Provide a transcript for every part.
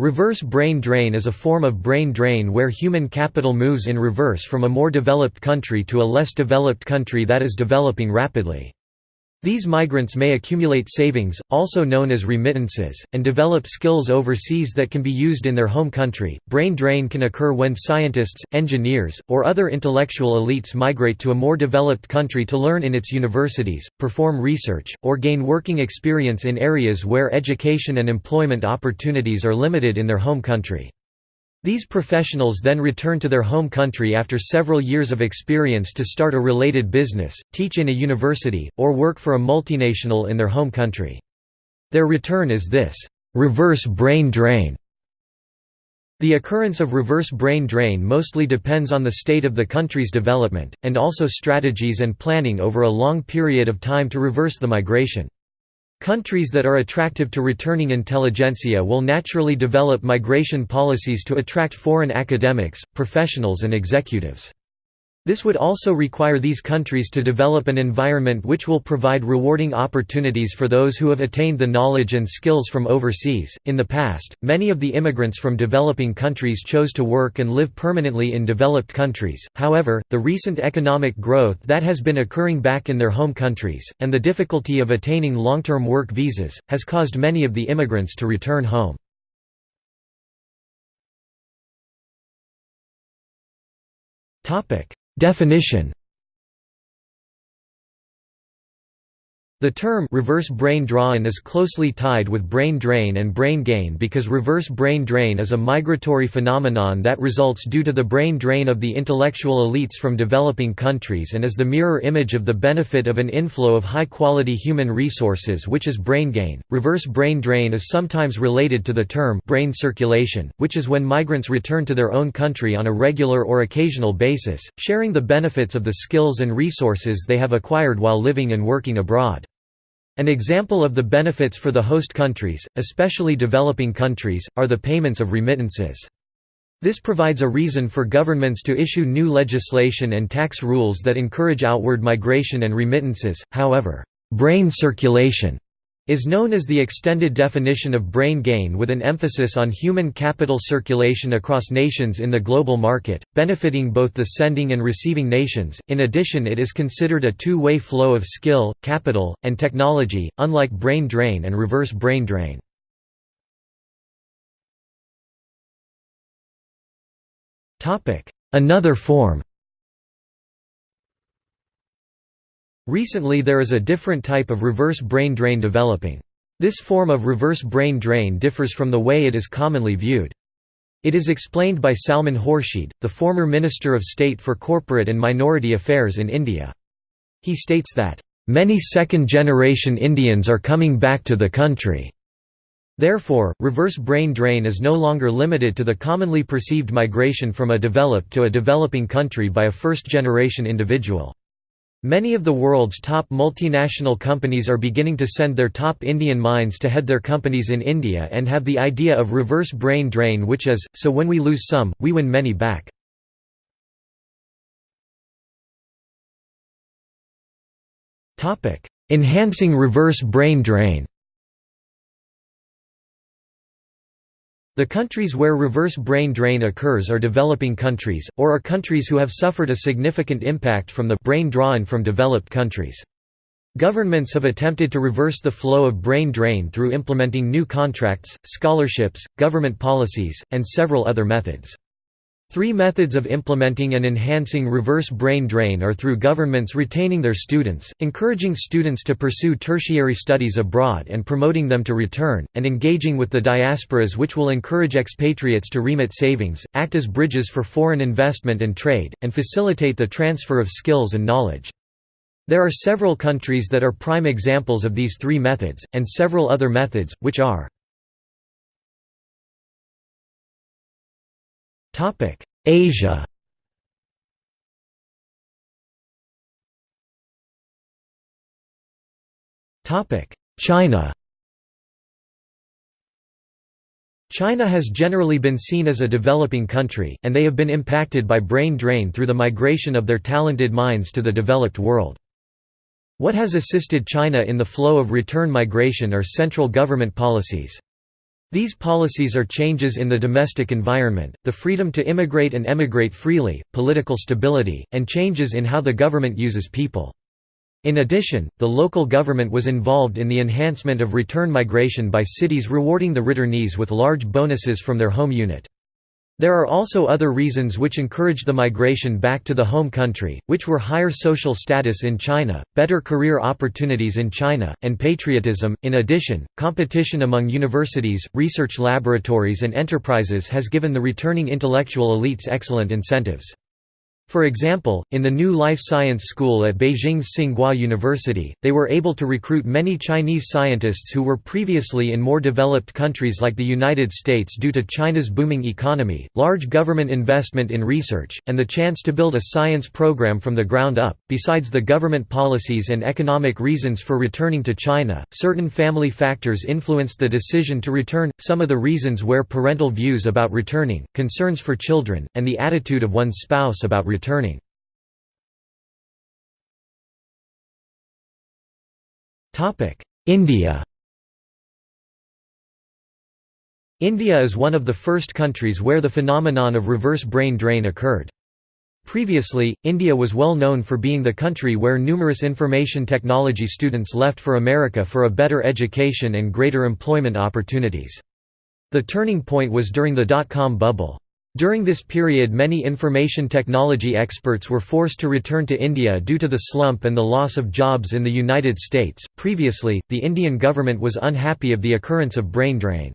Reverse brain drain is a form of brain drain where human capital moves in reverse from a more developed country to a less developed country that is developing rapidly. These migrants may accumulate savings, also known as remittances, and develop skills overseas that can be used in their home country. Brain drain can occur when scientists, engineers, or other intellectual elites migrate to a more developed country to learn in its universities, perform research, or gain working experience in areas where education and employment opportunities are limited in their home country. These professionals then return to their home country after several years of experience to start a related business, teach in a university, or work for a multinational in their home country. Their return is this, "...reverse brain drain". The occurrence of reverse brain drain mostly depends on the state of the country's development, and also strategies and planning over a long period of time to reverse the migration. Countries that are attractive to returning intelligentsia will naturally develop migration policies to attract foreign academics, professionals and executives. This would also require these countries to develop an environment which will provide rewarding opportunities for those who have attained the knowledge and skills from overseas. In the past, many of the immigrants from developing countries chose to work and live permanently in developed countries, however, the recent economic growth that has been occurring back in their home countries, and the difficulty of attaining long term work visas, has caused many of the immigrants to return home. Topic Definition The term reverse brain drain is closely tied with brain drain and brain gain because reverse brain drain is a migratory phenomenon that results due to the brain drain of the intellectual elites from developing countries and is the mirror image of the benefit of an inflow of high-quality human resources which is brain gain. Reverse brain drain is sometimes related to the term brain circulation, which is when migrants return to their own country on a regular or occasional basis, sharing the benefits of the skills and resources they have acquired while living and working abroad. An example of the benefits for the host countries, especially developing countries, are the payments of remittances. This provides a reason for governments to issue new legislation and tax rules that encourage outward migration and remittances, however, brain circulation is known as the extended definition of brain gain with an emphasis on human capital circulation across nations in the global market, benefiting both the sending and receiving nations. In addition, it is considered a two way flow of skill, capital, and technology, unlike brain drain and reverse brain drain. Another form Recently there is a different type of reverse brain drain developing. This form of reverse brain drain differs from the way it is commonly viewed. It is explained by Salman Khurshid, the former Minister of State for Corporate and Minority Affairs in India. He states that, "...many second-generation Indians are coming back to the country." Therefore, reverse brain drain is no longer limited to the commonly perceived migration from a developed to a developing country by a first-generation individual. Many of the world's top multinational companies are beginning to send their top Indian minds to head their companies in India and have the idea of reverse brain drain which is, so when we lose some, we win many back. Enhancing reverse brain drain The countries where reverse brain drain occurs are developing countries, or are countries who have suffered a significant impact from the brain drain from developed countries. Governments have attempted to reverse the flow of brain drain through implementing new contracts, scholarships, government policies, and several other methods. Three methods of implementing and enhancing reverse brain drain are through governments retaining their students, encouraging students to pursue tertiary studies abroad and promoting them to return, and engaging with the diasporas which will encourage expatriates to remit savings, act as bridges for foreign investment and trade, and facilitate the transfer of skills and knowledge. There are several countries that are prime examples of these three methods, and several other methods, which are Topic: Asia. Topic: China. China has generally been seen as a developing country, and they have been impacted by brain drain through the migration of their talented minds to the developed world. What has assisted China in the flow of return migration are central government policies. These policies are changes in the domestic environment, the freedom to immigrate and emigrate freely, political stability, and changes in how the government uses people. In addition, the local government was involved in the enhancement of return migration by cities rewarding the returnees with large bonuses from their home unit. There are also other reasons which encouraged the migration back to the home country, which were higher social status in China, better career opportunities in China, and patriotism. In addition, competition among universities, research laboratories, and enterprises has given the returning intellectual elites excellent incentives. For example, in the new life science school at Beijing's Tsinghua University, they were able to recruit many Chinese scientists who were previously in more developed countries like the United States due to China's booming economy, large government investment in research, and the chance to build a science program from the ground up. Besides the government policies and economic reasons for returning to China, certain family factors influenced the decision to return. Some of the reasons were parental views about returning, concerns for children, and the attitude of one's spouse about returning. India India is one of the first countries where the phenomenon of reverse brain drain occurred. Previously, India was well known for being the country where numerous information technology students left for America for a better education and greater employment opportunities. The turning point was during the dot-com bubble. During this period many information technology experts were forced to return to India due to the slump and the loss of jobs in the United States. Previously, the Indian government was unhappy of the occurrence of brain drain.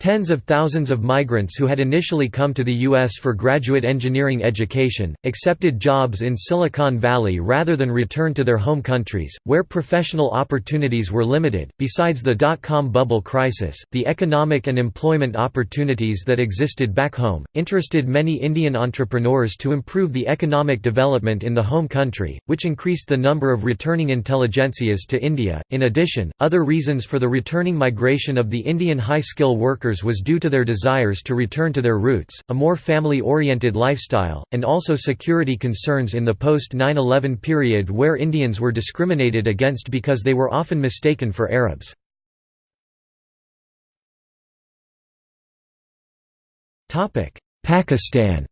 Tens of thousands of migrants who had initially come to the U.S. for graduate engineering education, accepted jobs in Silicon Valley rather than return to their home countries, where professional opportunities were limited. Besides the dot com bubble crisis, the economic and employment opportunities that existed back home interested many Indian entrepreneurs to improve the economic development in the home country, which increased the number of returning intelligentsias to India. In addition, other reasons for the returning migration of the Indian high skill workers was due to their desires to return to their roots, a more family-oriented lifestyle, and also security concerns in the post-9-11 period where Indians were discriminated against because they were often mistaken for Arabs. Pakistan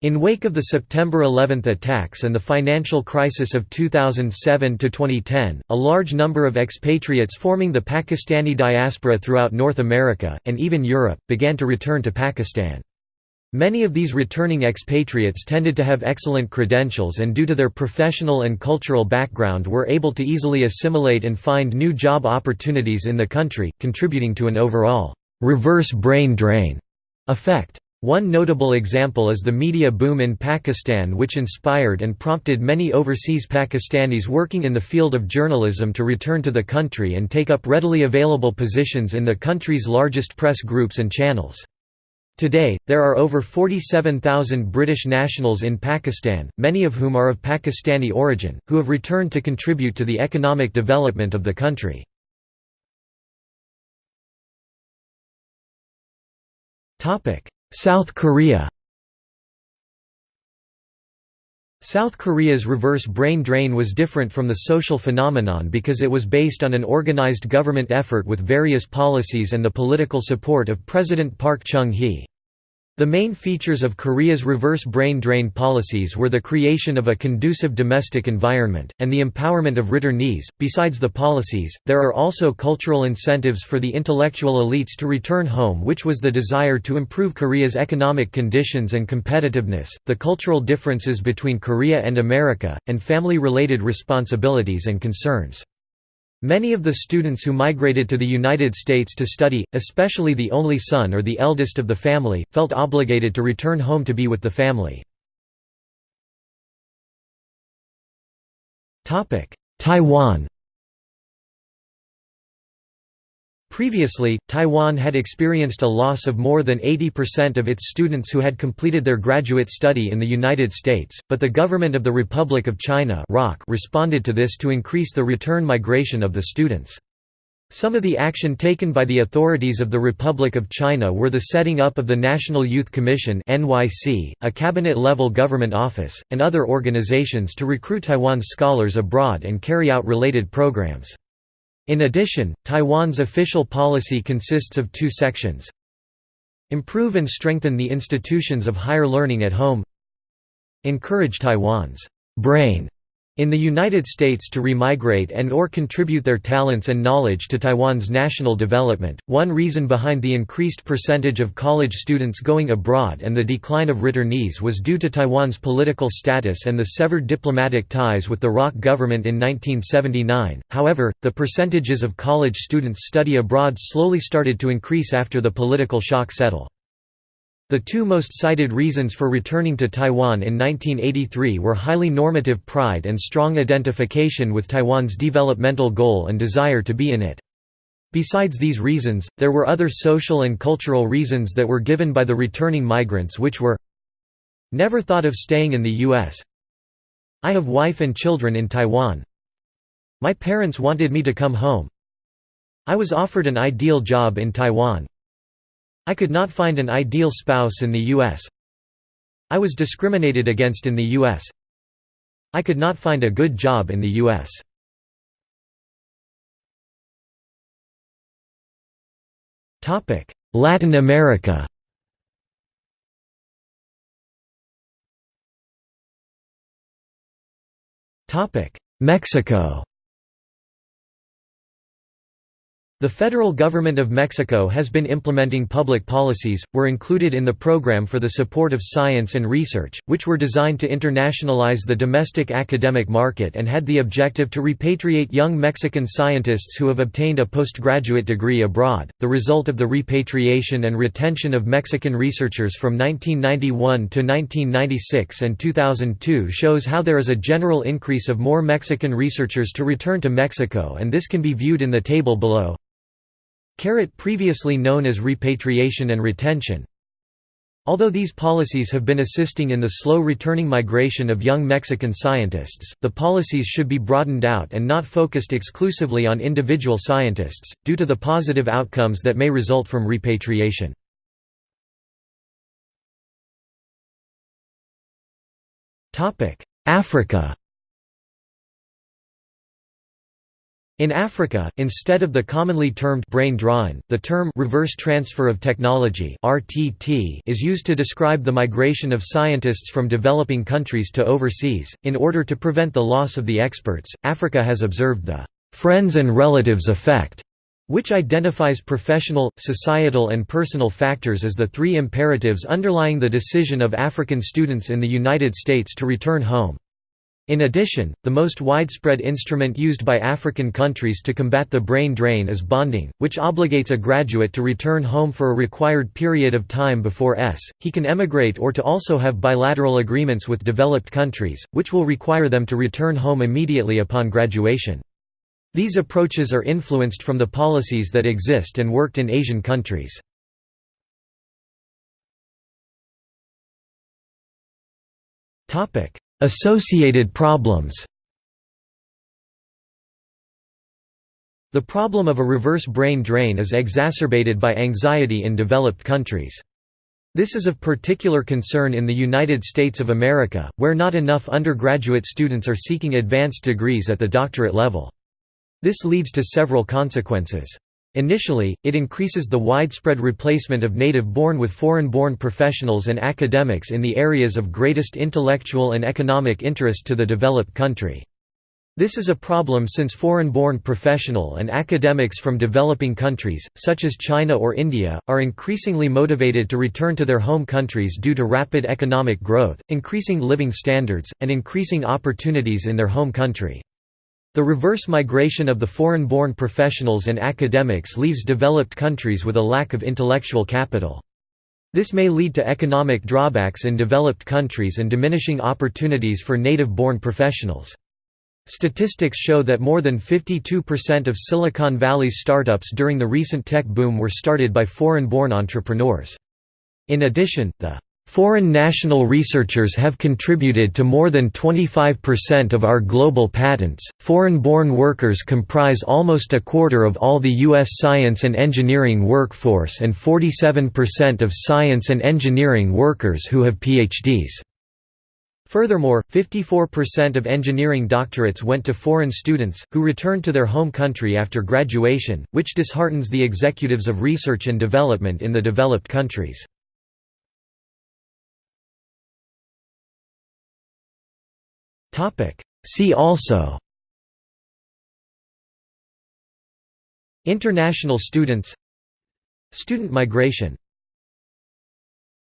In wake of the September 11 attacks and the financial crisis of 2007–2010, a large number of expatriates forming the Pakistani diaspora throughout North America, and even Europe, began to return to Pakistan. Many of these returning expatriates tended to have excellent credentials and due to their professional and cultural background were able to easily assimilate and find new job opportunities in the country, contributing to an overall «reverse brain drain» effect. One notable example is the media boom in Pakistan which inspired and prompted many overseas Pakistanis working in the field of journalism to return to the country and take up readily available positions in the country's largest press groups and channels. Today, there are over 47,000 British nationals in Pakistan, many of whom are of Pakistani origin, who have returned to contribute to the economic development of the country. South Korea South Korea's reverse brain drain was different from the social phenomenon because it was based on an organized government effort with various policies and the political support of President Park Chung-hee. The main features of Korea's reverse brain drain policies were the creation of a conducive domestic environment, and the empowerment of returnees. Besides the policies, there are also cultural incentives for the intellectual elites to return home, which was the desire to improve Korea's economic conditions and competitiveness, the cultural differences between Korea and America, and family related responsibilities and concerns. Many of the students who migrated to the United States to study, especially the only son or the eldest of the family, felt obligated to return home to be with the family. Taiwan Previously, Taiwan had experienced a loss of more than 80% of its students who had completed their graduate study in the United States, but the government of the Republic of China responded to this to increase the return migration of the students. Some of the action taken by the authorities of the Republic of China were the setting up of the National Youth Commission a cabinet-level government office, and other organizations to recruit Taiwan scholars abroad and carry out related programs. In addition, Taiwan's official policy consists of two sections. Improve and strengthen the institutions of higher learning at home Encourage Taiwan's brain in the United States to remigrate and or contribute their talents and knowledge to Taiwan's national development. One reason behind the increased percentage of college students going abroad and the decline of returnees was due to Taiwan's political status and the severed diplomatic ties with the ROC government in 1979. However, the percentages of college students study abroad slowly started to increase after the political shock settled. The two most cited reasons for returning to Taiwan in 1983 were highly normative pride and strong identification with Taiwan's developmental goal and desire to be in it. Besides these reasons, there were other social and cultural reasons that were given by the returning migrants which were Never thought of staying in the U.S. I have wife and children in Taiwan My parents wanted me to come home I was offered an ideal job in Taiwan I could not find an ideal spouse in the U.S. I was discriminated against in the U.S. I could not find a good job in the U.S. Latin America Mexico The federal government of Mexico has been implementing public policies, were included in the program for the support of science and research, which were designed to internationalize the domestic academic market and had the objective to repatriate young Mexican scientists who have obtained a postgraduate degree abroad. The result of the repatriation and retention of Mexican researchers from 1991 to 1996 and 2002 shows how there is a general increase of more Mexican researchers to return to Mexico and this can be viewed in the table below. Carrot previously known as repatriation and retention. Although these policies have been assisting in the slow returning migration of young Mexican scientists, the policies should be broadened out and not focused exclusively on individual scientists, due to the positive outcomes that may result from repatriation. Africa In Africa, instead of the commonly termed brain drain, the term reverse transfer of technology (RTT) is used to describe the migration of scientists from developing countries to overseas. In order to prevent the loss of the experts, Africa has observed the friends and relatives effect, which identifies professional, societal and personal factors as the three imperatives underlying the decision of African students in the United States to return home. In addition, the most widespread instrument used by African countries to combat the brain drain is bonding, which obligates a graduate to return home for a required period of time before s. he can emigrate or to also have bilateral agreements with developed countries, which will require them to return home immediately upon graduation. These approaches are influenced from the policies that exist and worked in Asian countries. Topic Associated problems The problem of a reverse brain drain is exacerbated by anxiety in developed countries. This is of particular concern in the United States of America, where not enough undergraduate students are seeking advanced degrees at the doctorate level. This leads to several consequences. Initially, it increases the widespread replacement of native-born with foreign-born professionals and academics in the areas of greatest intellectual and economic interest to the developed country. This is a problem since foreign-born professional and academics from developing countries, such as China or India, are increasingly motivated to return to their home countries due to rapid economic growth, increasing living standards, and increasing opportunities in their home country. The reverse migration of the foreign-born professionals and academics leaves developed countries with a lack of intellectual capital. This may lead to economic drawbacks in developed countries and diminishing opportunities for native-born professionals. Statistics show that more than 52% of Silicon Valley's startups during the recent tech boom were started by foreign-born entrepreneurs. In addition, the Foreign national researchers have contributed to more than 25% of our global patents. Foreign born workers comprise almost a quarter of all the U.S. science and engineering workforce and 47% of science and engineering workers who have PhDs. Furthermore, 54% of engineering doctorates went to foreign students, who returned to their home country after graduation, which disheartens the executives of research and development in the developed countries. See also. International students. Student migration